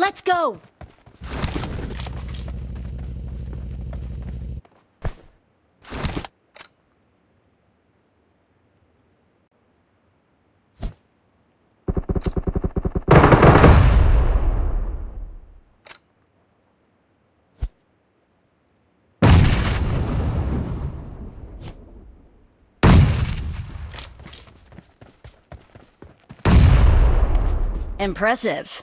Let's go! Impressive.